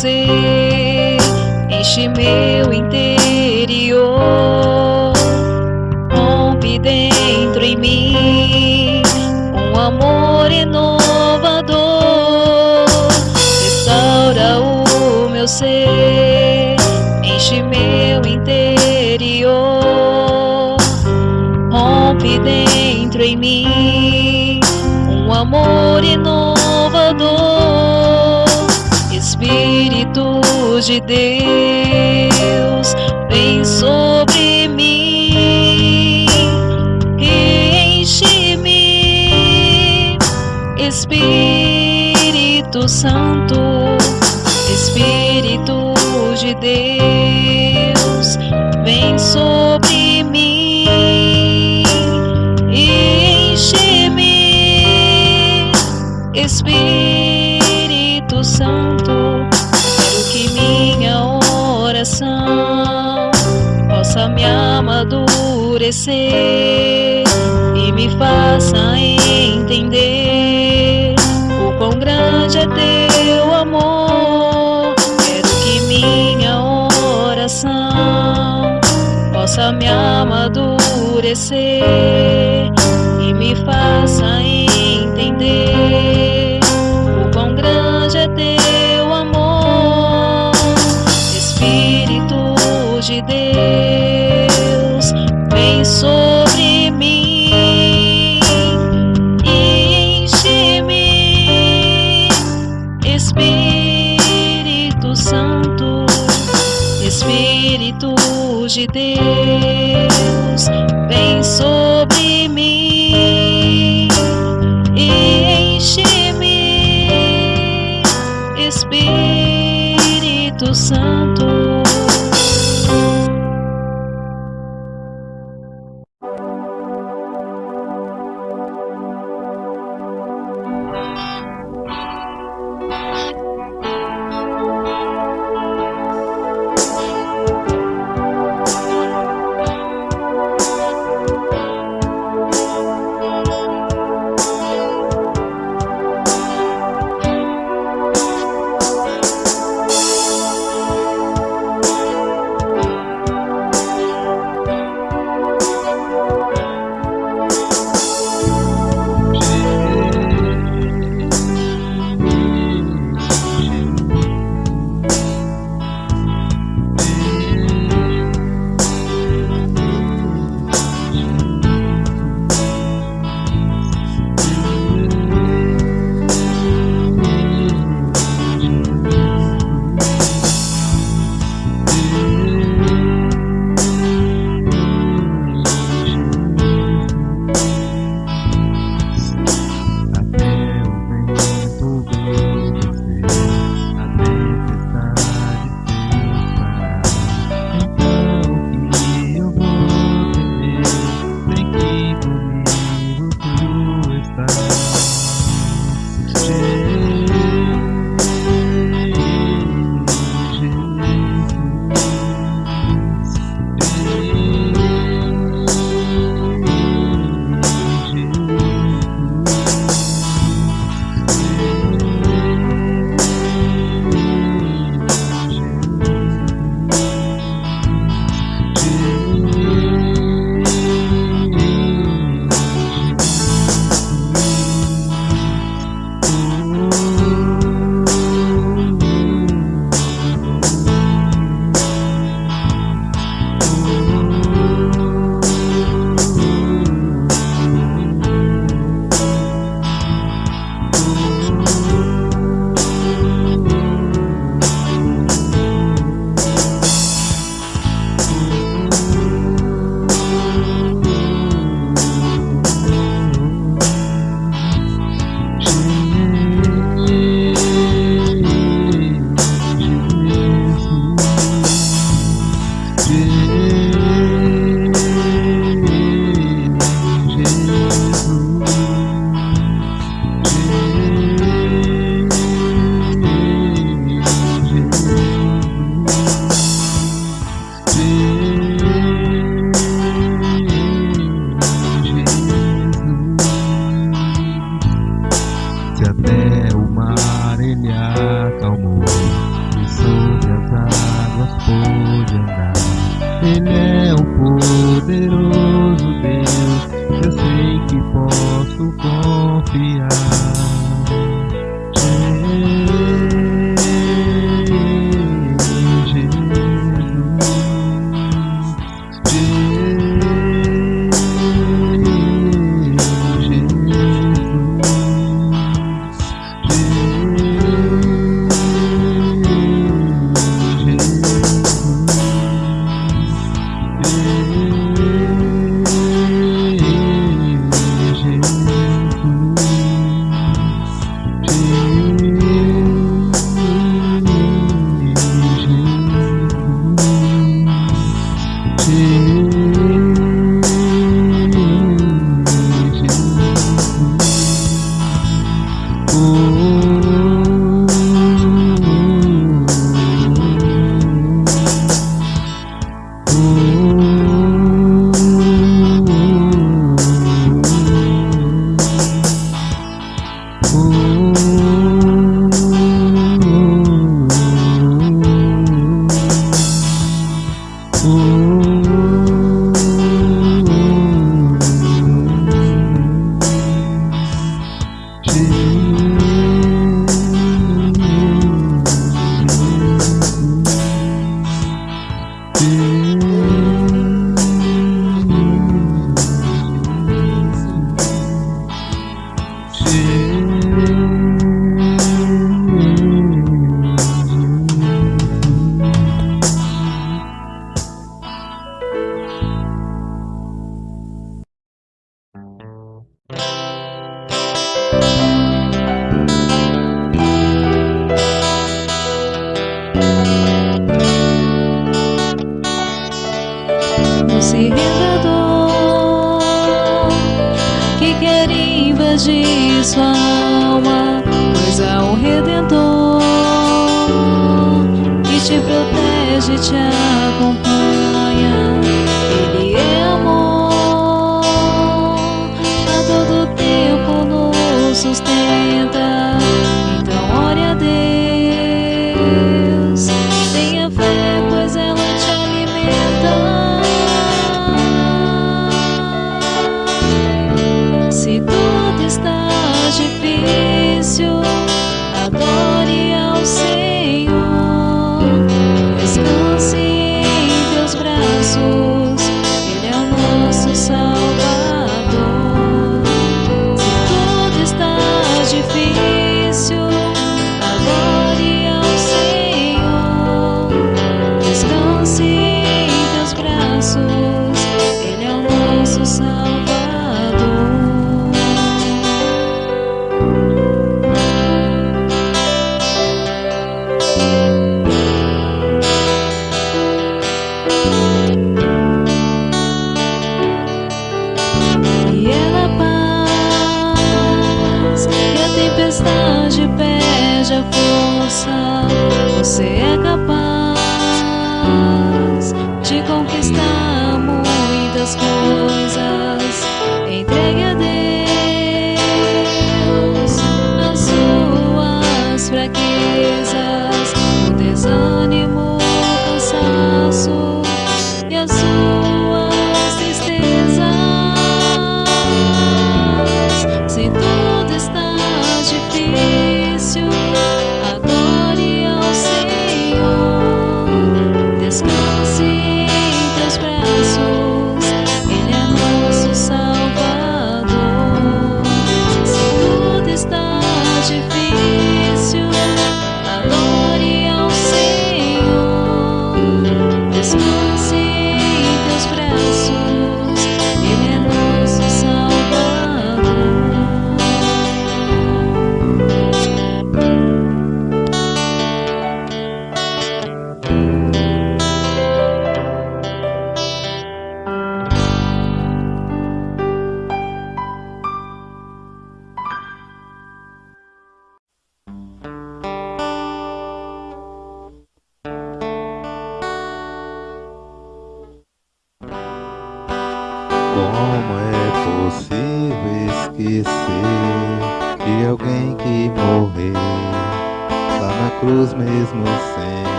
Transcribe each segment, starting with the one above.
ser, enche meu interior, rompe dentro em mim um amor inovador, restaura o meu ser, enche meu interior, rompe dentro em mim um amor inovador, De Deus, vem sobre mim enche-me, Espírito Santo, Espírito de Deus, e me faça entender o quão grande é teu amor. Quero que minha oração possa me amadurecer e me faça entender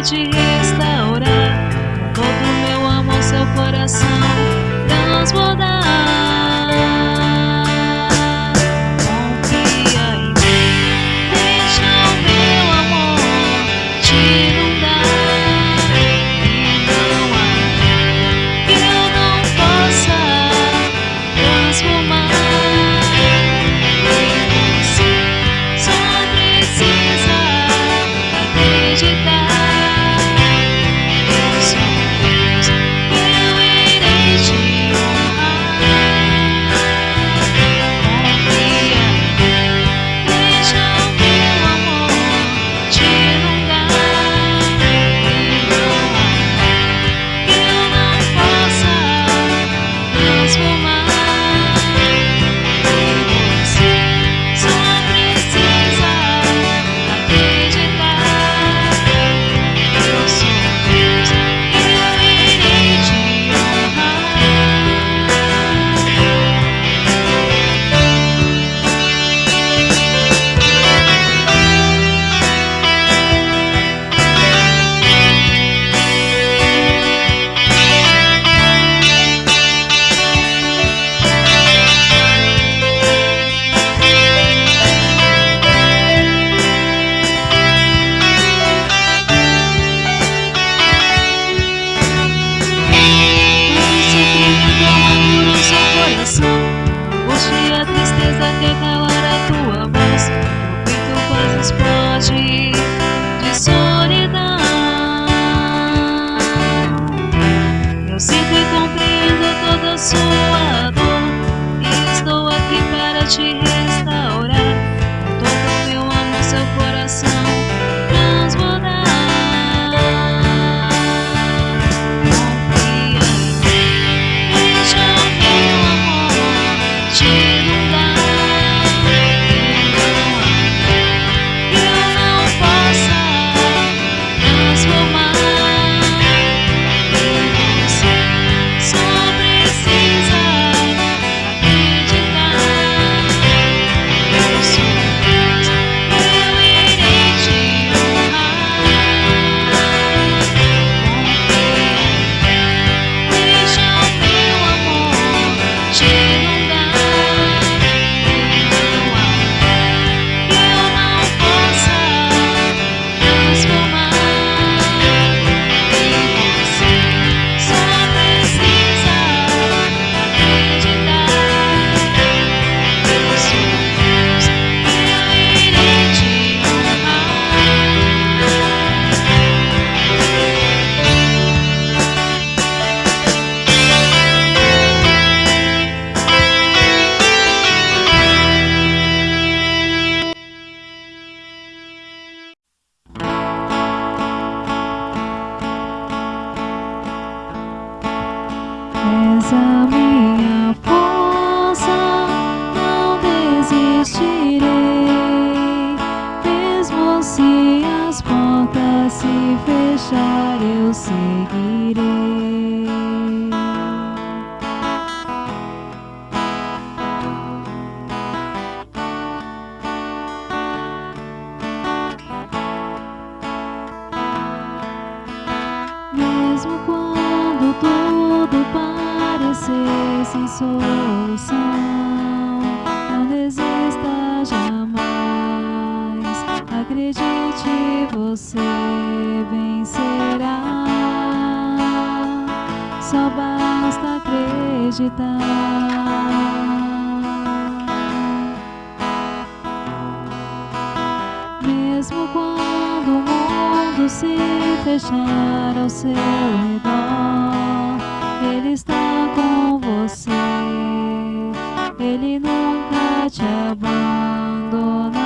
vai te restaurar. Vou pro meu amor, seu coração transbordar. Confia em mim, deixa o meu amor te inundar. E não há que eu não possa transformar. minha força, não desistirei. Mesmo se as portas se fechar, eu seguirei. mesmo quando o mundo se fechar ao seu redor, Ele está com você, Ele nunca te abandona.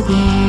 again.